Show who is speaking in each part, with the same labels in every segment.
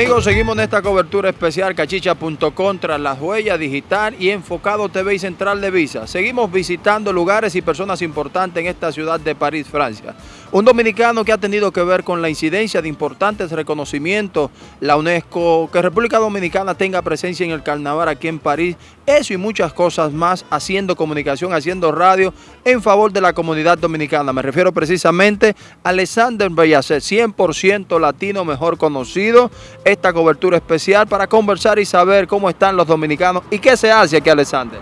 Speaker 1: Amigos, seguimos en esta cobertura especial cachicha.com tras las huellas digital y enfocado TV y Central de Visa. Seguimos visitando lugares y personas importantes en esta ciudad de París, Francia. Un dominicano que ha tenido que ver con la incidencia de importantes reconocimientos, la UNESCO, que República Dominicana tenga presencia en el carnaval aquí en París, eso y muchas cosas más, haciendo comunicación, haciendo radio en favor de la comunidad dominicana. Me refiero precisamente a Alexander Bellacet, 100% latino, mejor conocido, esta cobertura especial para conversar y saber cómo están los dominicanos y qué se hace aquí, Alexander.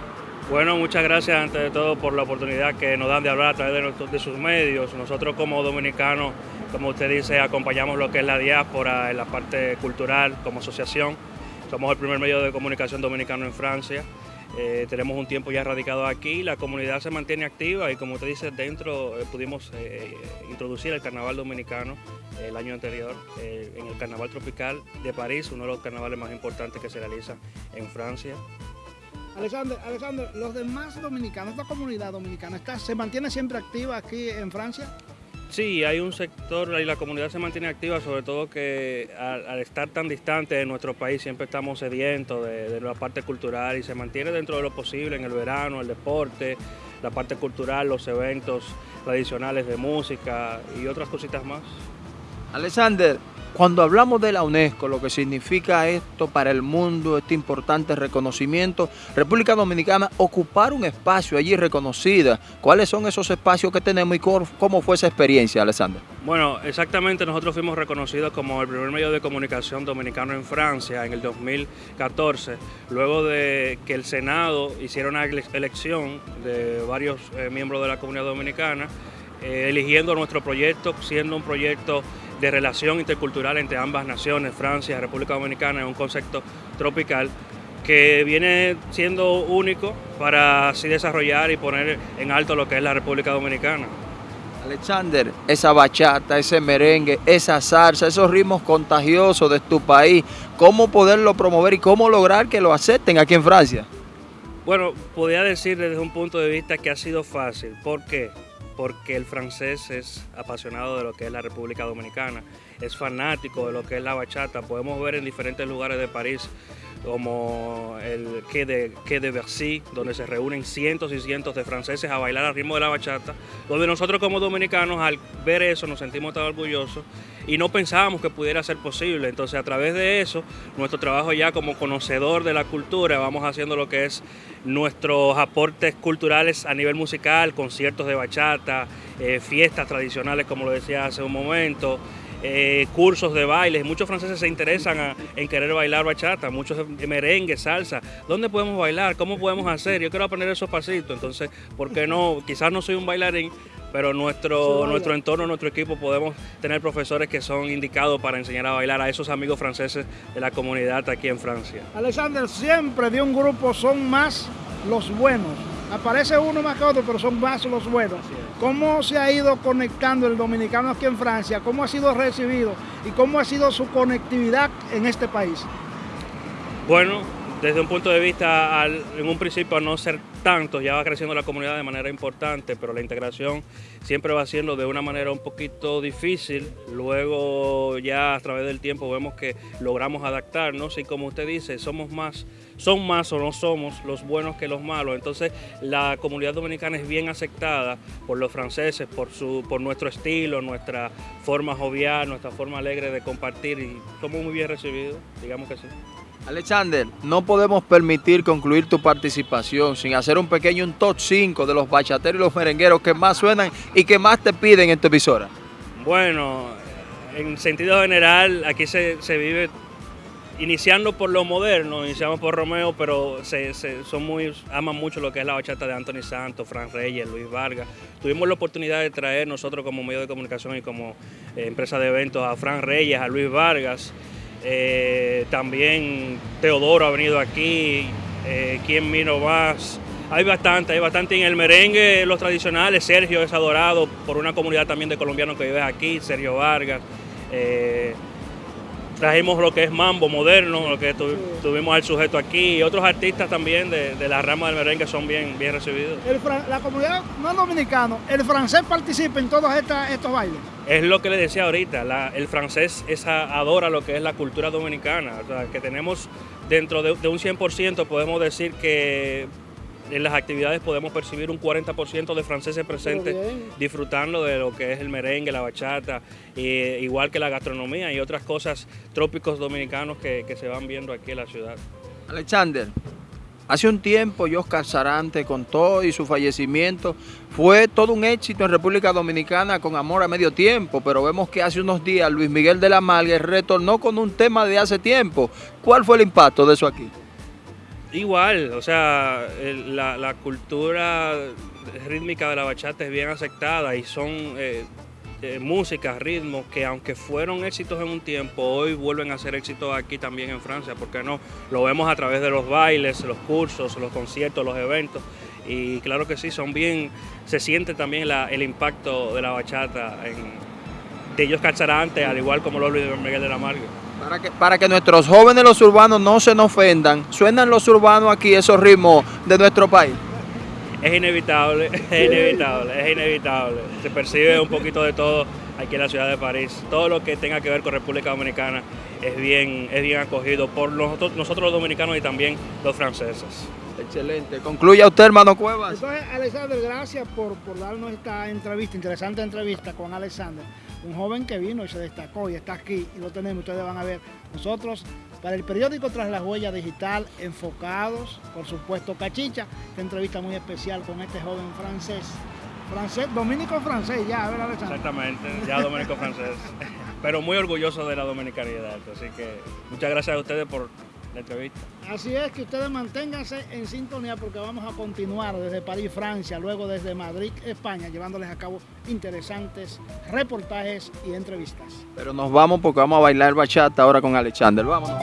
Speaker 2: Bueno, muchas gracias antes de todo por la oportunidad que nos dan de hablar a través de, sus medios. Nosotros como dominicanos, como usted dice, acompañamos lo que es la diáspora en la parte cultural como asociación. Somos el primer medio de comunicación dominicano en Francia. Eh, tenemos un tiempo ya radicado aquí, la comunidad se mantiene activa y como usted dice, dentro eh, pudimos eh, introducir el carnaval dominicano el año anterior en el carnaval tropical de París, uno de los carnavales más importantes que se realiza en Francia.
Speaker 3: Alexander, Alexander, los demás dominicanos, esta comunidad dominicana, está, ¿se mantiene siempre activa aquí en Francia?
Speaker 2: Sí, hay un sector y la comunidad se mantiene activa, sobre todo que al, estar tan distante de nuestro país siempre estamos sedientos de, la parte cultural y se mantiene dentro de lo posible en el verano, el deporte, la parte cultural, los eventos tradicionales de música y otras cositas más.
Speaker 1: Alexander, cuando hablamos de la UNESCO, lo que significa esto para el mundo, este importante reconocimiento, República Dominicana ocupar un espacio allí reconocida. ¿Cuáles son esos espacios que tenemos y cómo fue esa experiencia, Alexander?
Speaker 2: Bueno, exactamente, nosotros fuimos reconocidos como el primer medio de comunicación dominicano en Francia en el 2014, luego de que el Senado hiciera una elección de varios eh, miembros de la comunidad dominicana, eh, eligiendo nuestro proyecto, siendo un proyecto de relación intercultural entre ambas naciones, Francia y República Dominicana, es un concepto tropical que viene siendo único para así desarrollar y poner en alto lo que es la República Dominicana.
Speaker 1: Alexander, esa bachata, ese merengue, esa salsa, esos ritmos contagiosos de tu país, ¿cómo poderlo promover y cómo lograr que lo acepten aquí en Francia?
Speaker 2: Bueno, podría decir desde un punto de vista que ha sido fácil. ¿Por qué? Porque el francés es apasionado de lo que es la República Dominicana, es fanático de lo que es la bachata. Podemos ver en diferentes lugares de París como el Quai de, Quai de Bercy, donde se reúnen cientos y cientos de franceses a bailar al ritmo de la bachata, donde nosotros como dominicanos al ver eso nos sentimos tan orgullosos y no pensábamos que pudiera ser posible. Entonces a través de eso, nuestro trabajo ya como conocedor de la cultura, vamos haciendo lo que es nuestros aportes culturales a nivel musical, conciertos de bachata, eh, fiestas tradicionales como lo decía hace un momento, eh, cursos de baile. Muchos franceses se interesan en querer bailar bachata, muchos merengue, salsa. ¿Dónde podemos bailar? ¿Cómo podemos hacer? Yo quiero aprender esos pasitos. Entonces, ¿por qué no? Quizás no soy un bailarín, pero nuestro, nuestro entorno, nuestro equipo, podemos tener profesores que son indicados para enseñar a bailar a esos amigos franceses de la comunidad aquí en Francia.
Speaker 3: Alexander, siempre de un grupo son más los buenos. Aparece uno más que otro, pero son más los buenos. ¿Cómo se ha ido conectando el dominicano aquí en Francia? ¿Cómo ha sido recibido? ¿Y cómo ha sido su conectividad en este país?
Speaker 2: Bueno, desde un punto de vista, en un principio a no ser tanto, ya va creciendo la comunidad de manera importante, pero la integración siempre va siendo de una manera un poquito difícil. Luego ya a través del tiempo vemos que logramos adaptarnos y como usted dice, somos más, son más o no somos los buenos que los malos. Entonces la comunidad dominicana es bien aceptada por los franceses, por, su, por nuestro estilo, nuestra forma jovial, nuestra forma alegre de compartir y somos muy bien recibidos, digamos que sí.
Speaker 1: Alexander, no podemos permitir concluir tu participación sin hacer un pequeño un top 5 de los bachateros y los merengueros que más suenan y que más te piden en tu emisora.
Speaker 2: Bueno, en sentido general, aquí se, vive iniciando por lo moderno, iniciamos por Romeo, pero se, son muy, aman mucho lo que es la bachata de Anthony Santos, Fran Reyes, Luis Vargas. Tuvimos la oportunidad de traer nosotros como medio de comunicación y como eh, empresa de eventos a Fran Reyes, a Luis Vargas. Eh, también Teodoro ha venido aquí, eh, ¿quién vino más? Hay bastante, hay bastante en el merengue, los tradicionales, Sergio es adorado por una comunidad también de colombianos que vive aquí, Sergio Vargas. Eh, trajimos lo que es mambo moderno, lo que tuvimos al sujeto aquí, y otros artistas también de, la rama del merengue son bien, bien recibidos.
Speaker 3: la comunidad no dominicana, ¿el francés participa en todos estos bailes?
Speaker 2: Es lo que le decía ahorita, el francés adora lo que es la cultura dominicana, o sea, que tenemos dentro de, de un 100% podemos decir que en las actividades podemos percibir un 40% de franceses presentes disfrutando de lo que es el merengue, la bachata, igual que la gastronomía y otras cosas trópicos dominicanos que, se van viendo aquí en la ciudad.
Speaker 1: Alexander, Hace un tiempo, Oscar Sarante, con todo y su fallecimiento, fue todo un éxito en República Dominicana con Amor a Medio Tiempo, pero vemos que hace unos días Luis Miguel de la Malga retornó con un tema de hace tiempo. ¿Cuál fue el impacto de eso aquí?
Speaker 2: Igual, o sea, la, cultura rítmica de la bachata es bien aceptada y son eh, eh, músicas, ritmos que aunque fueron éxitos en un tiempo, hoy vuelven a ser éxitos aquí también en Francia, porque no, lo vemos a través de los bailes, los cursos, los conciertos, los eventos y claro que sí, son bien, se siente también el impacto de la bachata en, de ellos Calzarante, al igual como los Luis Miguel de la Marga.
Speaker 1: Para que, nuestros jóvenes los urbanos no se nos ofendan, ¿suenan los urbanos aquí esos ritmos de nuestro país?
Speaker 2: Es inevitable, es inevitable, es inevitable. Se percibe un poquito de todo aquí en la ciudad de París. Todo lo que tenga que ver con República Dominicana es bien, es bien acogido por nosotros, nosotros los dominicanos y también los franceses.
Speaker 1: Excelente. Concluya usted, hermano Cuevas.
Speaker 3: Entonces, Alexander, gracias por, por darnos esta entrevista, interesante entrevista con Alexander un joven que vino y se destacó y está aquí y lo tenemos, ustedes van a ver. Nosotros, para el periódico Tras la Huella Digital, enfocados, por supuesto, Cachicha, esta entrevista muy especial con este joven francés. Francés, dominico francés, ya, a ver, Alexander.
Speaker 2: Exactamente, ya dominico francés. Pero muy orgulloso de la dominicanidad, así que muchas gracias a ustedes por entrevista.
Speaker 3: Así es que ustedes manténganse en sintonía porque vamos a continuar desde París, Francia, luego desde Madrid, España, llevándoles a cabo interesantes reportajes y entrevistas.
Speaker 1: Pero nos vamos porque vamos a bailar bachata ahora con Alexander. Vámonos.